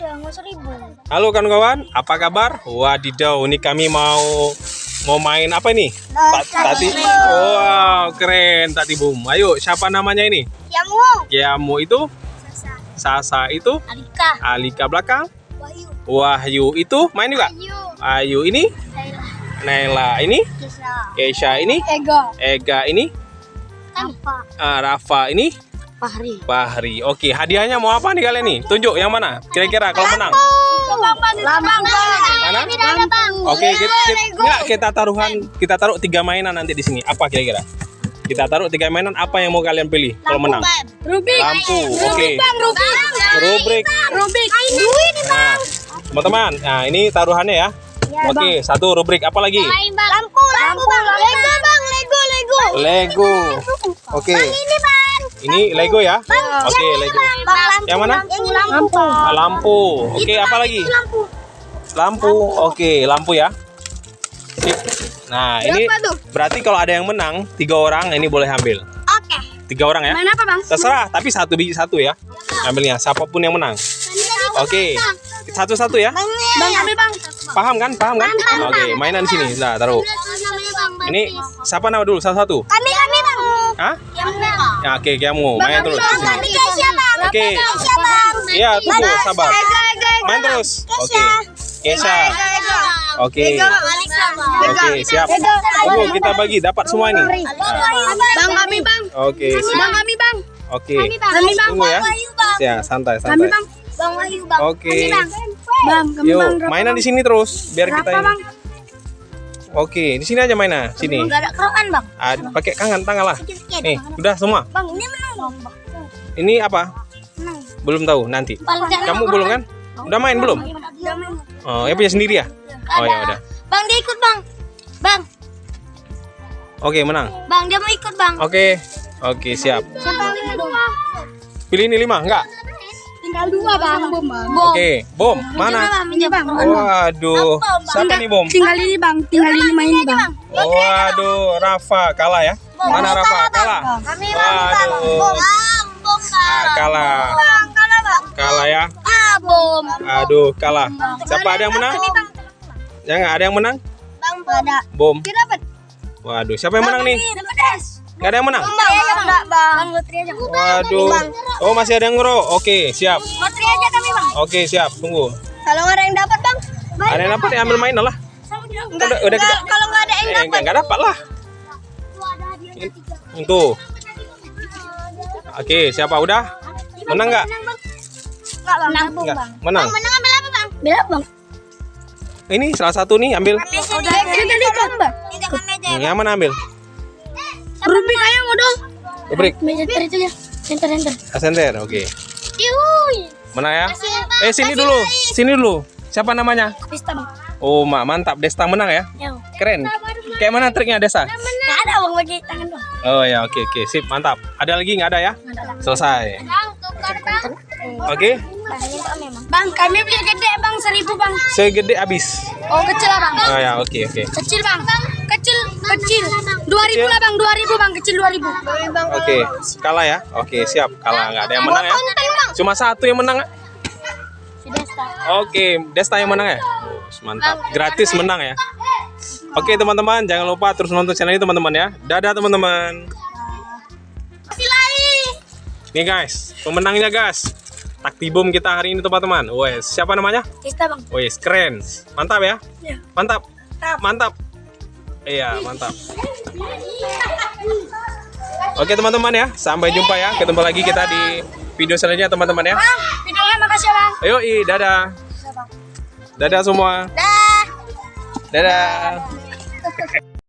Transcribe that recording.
Udah, nggak. Halo kawan-kawan, apa kabar? Wadidaw, ini kami mau mau main apa ini? Ta- Tati. Wow, keren Tati Boom. Ayo, siapa namanya ini? Yamu. Kiamu itu, Sasa. Sasa itu, Alika. Alika belakang, Wahyu. Wahyu itu main juga. Ayu. Ayu ini. Naila ini, Kisah. Keisha ini, Ega. Ega ini, Apa? ah, Rafa ini, Fahri. Bahri. Oke, hadiahnya mau apa nih kalian nih? Tunjuk yang mana? Kira-kira kalau menang. Lambang. Mana? Bang. Oke, kita, kita, enggak, kita taruhan, kita taruh tiga mainan nanti di sini. Apa kira-kira? Kita taruh tiga mainan. Apa yang mau kalian pilih kalau menang? Rubik. Lampu. Oke. Rubik. Rubrik. Rubik. Duit nih Nah, teman-teman, nah ini taruhannya ya. Oke, satu rubrik. Apa lagi? Bang. Lampu. Lampu bang. Lego bang. Lego. Lego. Lego. Oke. Ini Lego ya? Oke, Lego. Bang lampu. Yang mana? Yang lampu. Ah, Lampu. Oke, apa lagi? Lampu. Lampu. Oke, lampu ya. Sip. Nah, ini berarti kalau ada yang menang, tiga orang ini boleh ambil. Oke. Tiga orang ya. Main apa bang? Terserah, tapi satu biji satu ya. Ambilnya, siapa pun yang menang. Oke, satu-satu ya. Bang ambil bang. Paham kan? Paham kan? Oke, mainan di sini. Nah, taruh. Ini siapa nama dulu? Satu-satu. Kami kami bang. Hah? Ya, oke, kamu main terus. Bang kami Keisha bang. Oke. Bang. Iya, tunggu, sabar. Main terus. Oke. Kesha. Oke. Oke, siap. Tunggu, kita bagi dapat semua ini. Bang kami bang. Oke, siap. Bang kami bang. Oke. Kami bang. Tunggu ya. Ya, santai, santai. Bang Wahyu bang. Oke. Bang kami Yuk, mainan di sini terus biar kita ini. Oke, di sini aja mainan. Sini. Enggak ada kerokan bang. Ah, pakai tangan, tangan lah. Nih, udah semua. Bang ini menang. Ini apa? Menang. Belum tahu nanti. Kamu belum kan? Udah main belum? Udah main. Oh, ya punya sendiri ya? Oh ya udah. Bang dia ikut bang. Bang. Oke, menang. Bang dia mau ikut bang. Oke. Oke, siap. Pilih ini lima, enggak? Tinggal dua bang. Bom. Oke, bom. Mana? Ini bang. Waduh. Siapa nih bom? Tinggal ini bang. Tinggal ini main bang. Waduh, Rafa kalah ya? Mana Rafa? Kalah. Kami Waduh. Ah, kalah. Bang kalah bang. Kalah ya? Ah bom. Aduh, kalah. Siapa ada yang menang? Jangan ada yang menang? Bang ada. Bom. Dia dapat. Waduh, siapa yang menang nih? Gak ada yang menang? Bang, enggak bang. Bang aja. Waduh. Oh, masih ada yang ngero. Oke, siap. Lotri aja kami bang. Oke, siap. Tunggu. Kalau ada yang dapat bang. Ada yang dapat ya ambil main lah. Enggak, Udah- udah kita- kalau nggak ada yang Eh, dapat. enggak, enggak dapat lah. Itu. Oke, siapa udah? Menang nggak? Enggak bang. Menang Enggak. Menang. Menang ambil apa bang? Bela bang. Ini salah satu nih ambil. Udah bang. Hmm, Yang mana ambil? Rubik ayo modal. Rubrik. Meja itu ya. Center center. Ascender. Oke. Yuhui. Mana ya? Eh, sini dulu. Sini dulu. Siapa namanya? Bang. Oh, mak mantap. Desta menang ya? Yo. Keren. Kayak mana triknya Desta? Nggak ada bang bagi tangan bang. Oh ya, oke oke. Sip, mantap. Ada lagi nggak ada ya? Selesai. Bang tukar bang. Oke. Bang kami beli gede bang seribu bang. Segede habis. Oh kecil lah bang. Oh ya, oke oke. Kecil bang. Kecil. Dua ribu lah bang. Dua ribu bang. Kecil dua ribu. Oke, kalah ya? Oke, siap. Kalah nggak ada yang menang ya? Cuma satu yang menang. Oke, Desta yang menang ya? Mantap. Gratis menang ya? Oke teman-teman, jangan lupa terus nonton channel ini teman-teman ya. Dadah teman-teman. Nih guys, pemenangnya guys. Taktibum kita hari ini teman-teman. Wes, siapa namanya? Pista bang. Wes, keren. Mantap ya? Iya. Mantap. Mantap. Iya, mantap. Oke teman-teman ya, sampai jumpa ya. Ketemu lagi kita di video selanjutnya teman-teman ya. Bang videonya makasih ya bang. Ayo, i, dadah. Dadah semua. Dah. Dadah.